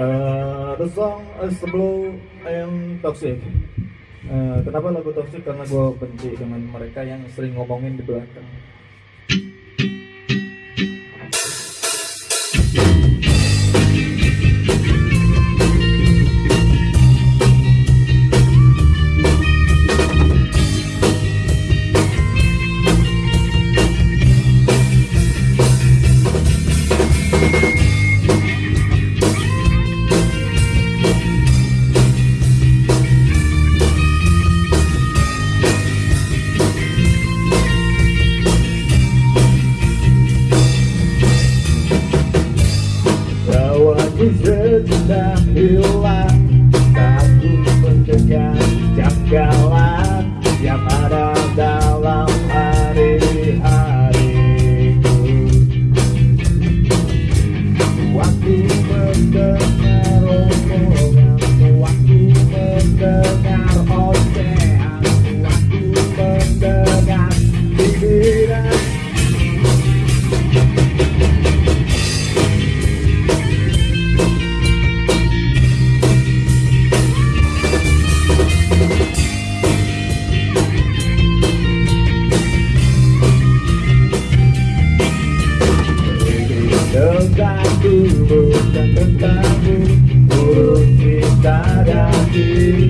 Eh, the song is blue and toxic. Uh, kenapa lagu toxic? Karena gue benci dengan mereka yang sering ngomongin di belakang. Setiap jalan, setiap ada that I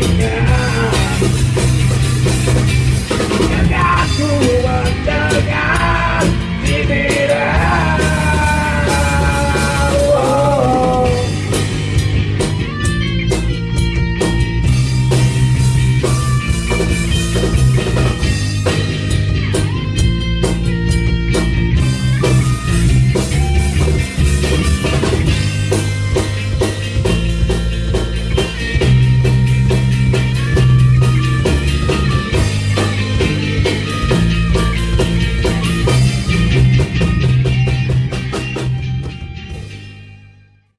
now.